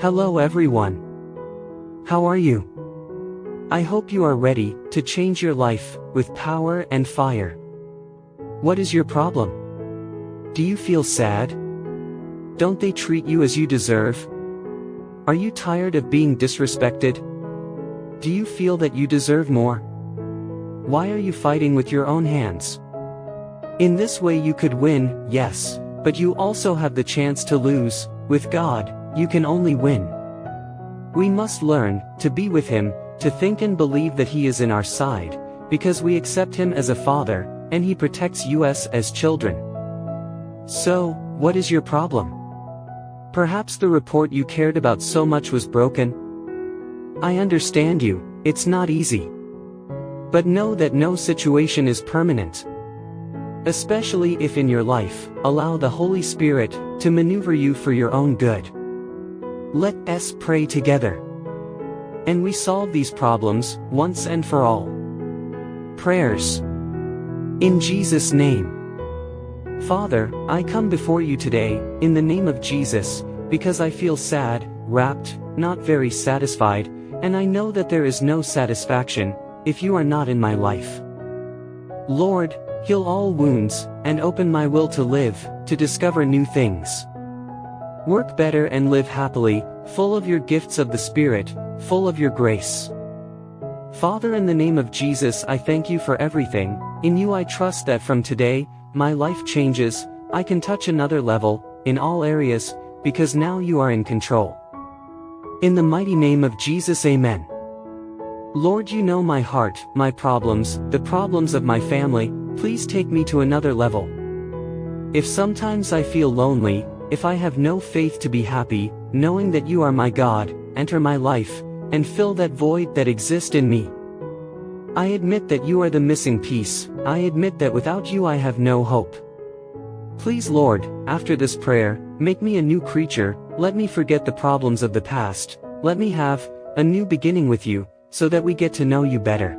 Hello everyone. How are you? I hope you are ready to change your life with power and fire. What is your problem? Do you feel sad? Don't they treat you as you deserve? Are you tired of being disrespected? Do you feel that you deserve more? Why are you fighting with your own hands? In this way you could win, yes, but you also have the chance to lose, with God, you can only win. We must learn to be with Him, to think and believe that He is in our side, because we accept Him as a Father, and He protects us as children. So, what is your problem? Perhaps the report you cared about so much was broken? I understand you, it's not easy. But know that no situation is permanent. Especially if in your life, allow the Holy Spirit to maneuver you for your own good. Let us pray together. And we solve these problems, once and for all. Prayers. In Jesus' name. Father, I come before you today, in the name of Jesus, because I feel sad, wrapped, not very satisfied, and I know that there is no satisfaction, if you are not in my life. Lord, heal all wounds, and open my will to live, to discover new things. Work better and live happily, full of your gifts of the Spirit, full of your grace. Father in the name of Jesus I thank you for everything, in you I trust that from today, my life changes, I can touch another level, in all areas, because now you are in control. In the mighty name of Jesus Amen. Lord you know my heart, my problems, the problems of my family, please take me to another level. If sometimes I feel lonely, if I have no faith to be happy, knowing that you are my God, enter my life, and fill that void that exists in me. I admit that you are the missing piece, I admit that without you I have no hope. Please Lord, after this prayer, make me a new creature, let me forget the problems of the past, let me have, a new beginning with you, so that we get to know you better.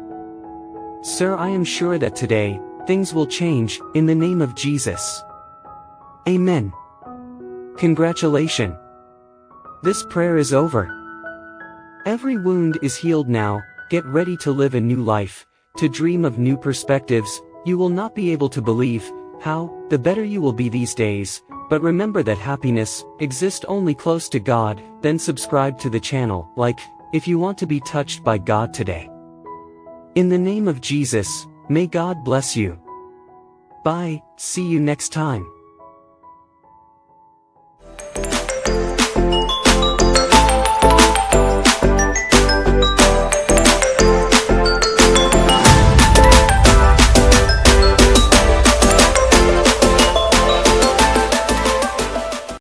Sir I am sure that today, things will change, in the name of Jesus. Amen. Congratulations. This prayer is over. Every wound is healed now, get ready to live a new life, to dream of new perspectives, you will not be able to believe, how, the better you will be these days, but remember that happiness, exists only close to God, then subscribe to the channel, like, if you want to be touched by God today. In the name of Jesus, may God bless you. Bye, see you next time.